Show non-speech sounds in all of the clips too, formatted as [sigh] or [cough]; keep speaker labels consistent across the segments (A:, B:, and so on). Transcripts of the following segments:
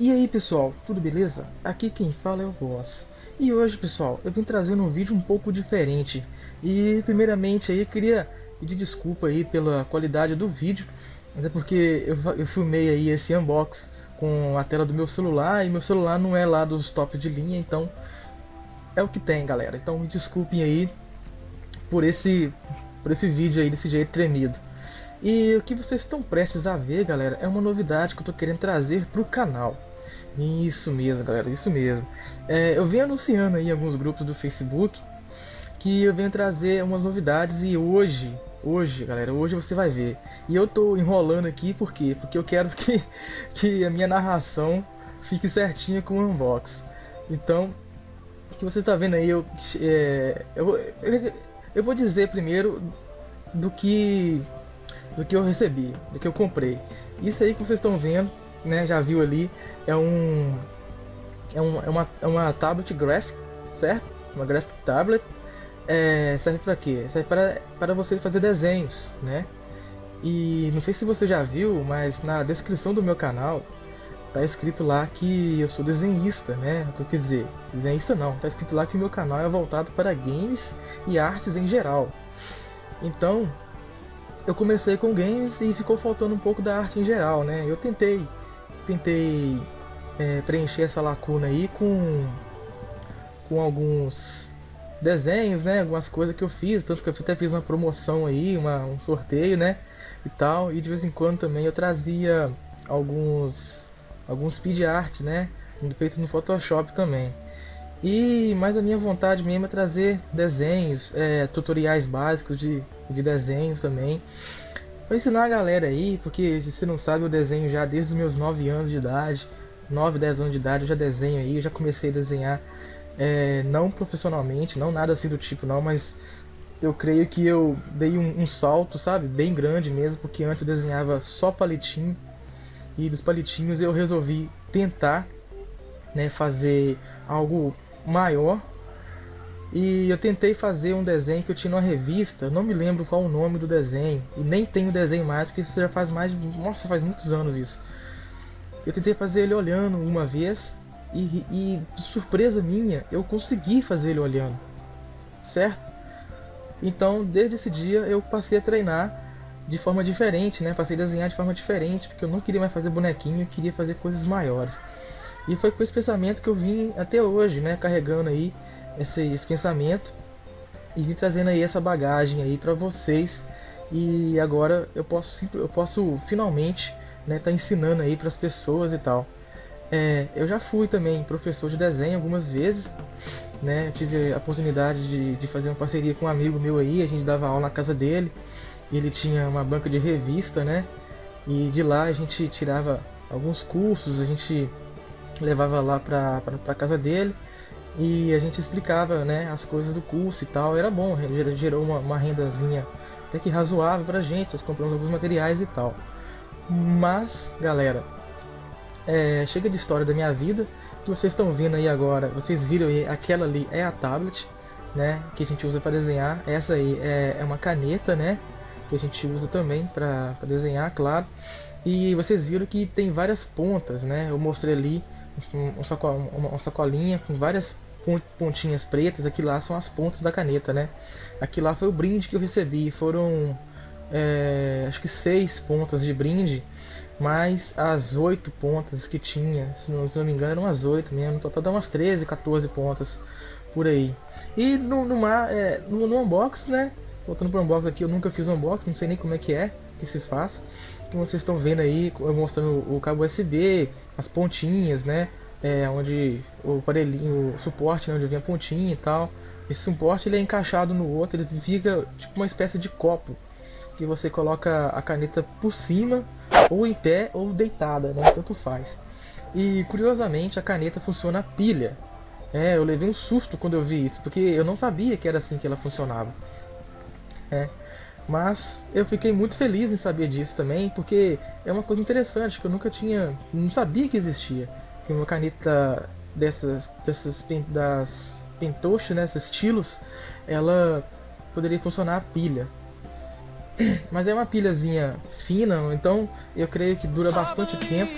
A: aí pessoal, tudo beleza? Aqui quem fala é o Voz. E hoje pessoal, eu vim trazendo um vídeo um pouco diferente. E primeiramente aí eu queria pedir desculpa aí pela qualidade do vídeo. Até porque eu, eu filmei aí esse unbox com a tela do meu celular e meu celular não é lá dos top de linha, então é o que tem galera. Então me desculpem aí por esse, por esse vídeo aí desse jeito tremido. E o que vocês estão prestes a ver, galera, é uma novidade que eu estou querendo trazer para o canal. Isso mesmo, galera, isso mesmo. É, eu venho anunciando aí alguns grupos do Facebook que eu venho trazer umas novidades e hoje, hoje, galera, hoje você vai ver. E eu tô enrolando aqui por quê? Porque eu quero [laughs] que, que a minha narração fique certinha com o unbox. Então, o que você está vendo aí, eu, é, eu, eu, eu vou dizer primeiro do que do que eu recebi, do que eu comprei. Isso aí que vocês estão vendo, né, já viu ali, é um é, um, é uma, é uma tablet graphic, certo? Uma graphic tablet. É, serve para quê? Serve para, para você fazer desenhos, né? E não sei se você já viu, mas na descrição do meu canal tá escrito lá que eu sou desenhista, né? Quer dizer? Desenhista não, tá escrito lá que o meu canal é voltado para games e artes em geral. Então, eu comecei com games e ficou faltando um pouco da arte em geral, né? Eu tentei, tentei é, preencher essa lacuna aí com, com alguns desenhos, né? Algumas coisas que eu fiz, tanto que eu até fiz uma promoção aí, uma, um sorteio, né? E tal, e de vez em quando também eu trazia alguns alguns speed art, né? Feito no Photoshop também. E mais a minha vontade mesmo é trazer desenhos, é, tutoriais básicos de, de desenhos também. Para ensinar a galera aí, porque se você não sabe, eu desenho já desde os meus 9 anos de idade. 9, 10 anos de idade eu já desenho aí, eu já comecei a desenhar é, não profissionalmente, não nada assim do tipo não, mas eu creio que eu dei um, um, salto, sabe, bem grande mesmo, porque antes eu desenhava só palitinho e dos palitinhos eu resolvi tentar né, fazer algo maior. E eu tentei fazer um desenho que eu tinha numa revista, não me lembro qual o nome do desenho, e nem tenho desenho mais, porque isso já faz mais de. Nossa, faz muitos anos isso. Eu tentei fazer ele olhando uma vez, e, e surpresa minha, eu consegui fazer ele olhando, certo? Então, desde esse dia, eu passei a treinar de forma diferente, né? Passei a desenhar de forma diferente, porque eu não queria mais fazer bonequinho, eu queria fazer coisas maiores. E foi com esse pensamento que eu vim até hoje, né, carregando aí esse, esse pensamento e vim trazendo aí essa bagagem aí para vocês. E agora eu posso eu posso finalmente, né, tá ensinando aí para as pessoas e tal. É, eu já fui também professor de desenho algumas vezes, né? Eu tive a oportunidade de, de fazer uma parceria com um amigo meu aí, a gente dava aula na casa dele. E ele tinha uma banca de revista, né? E de lá a gente tirava alguns cursos, a gente levava lá pra, pra casa dele e a gente explicava né, as coisas do curso e tal. Era bom, gerou uma, uma rendazinha até que razoável pra gente, nós compramos alguns materiais e tal. Mas, galera, é, chega de história da minha vida. que vocês estão vendo aí agora, vocês viram aí, aquela ali é a tablet, né, que a gente usa para desenhar. Essa aí é, é uma caneta, né, que a gente usa também para desenhar, claro. E vocês viram que tem várias pontas, né? Eu mostrei ali uma sacolinha com várias pontinhas pretas, aqui lá são as pontas da caneta, né? Aqui lá foi o brinde que eu recebi, foram é, acho que seis pontas de brinde, mais as oito pontas que tinha, se não, se não me engano eram as oito mesmo, total dá umas 13, 14 pontas por aí. E no, no, é, no, no unbox, né? Voltando para o unbox aqui, eu nunca fiz unbox, não sei nem como é que é que se faz que vocês estão vendo aí, mostrando o cabo USB, as pontinhas, né? É, onde o aparelhinho, o suporte, né, onde vem a pontinha e tal. Esse suporte ele é encaixado no outro, ele fica tipo uma espécie de copo que você coloca a caneta por cima, ou em pé, ou deitada, né? Tanto faz. E curiosamente a caneta funciona a pilha. É, eu levei um susto quando eu vi isso, porque eu não sabia que era assim que ela funcionava. É. Mas eu fiquei muito feliz em saber disso também, porque é uma coisa interessante que eu nunca tinha, não sabia que existia, que uma caneta dessas, dessas das pentoches, né, esses estilos, ela poderia funcionar a pilha. [clears throat] Mas é uma pilhazinha fina, então eu creio que dura bastante tempo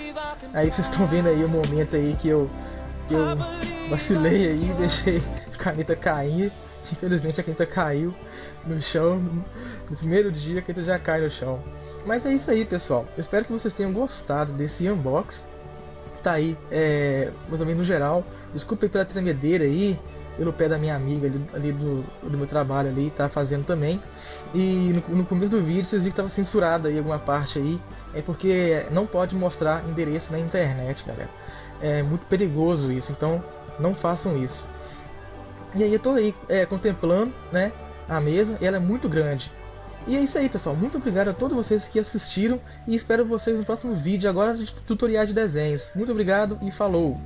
A: Aí vocês estão vendo aí o momento aí que eu, que eu vacilei aí, [laughs] deixei a caneta cair. Infelizmente a caneta caiu no chão. No primeiro dia a caneta já cai no chão. Mas é isso aí, pessoal. Eu espero que vocês tenham gostado desse unbox. Tá aí, é, ou menos no geral. Desculpe pela tremedeira aí, pelo pé da minha amiga ali, ali do, do, meu trabalho ali, tá fazendo também. E no, no começo do vídeo vocês viram que tava censurado aí alguma parte aí. É porque não pode mostrar endereço na internet, galera. É muito perigoso isso, então não façam isso. E aí eu tô aí é, contemplando, né, a mesa, e ela é muito grande. E é isso aí, pessoal. Muito obrigado a todos vocês que assistiram e espero vocês no próximo vídeo agora de tutoriais de desenhos. Muito obrigado e falou!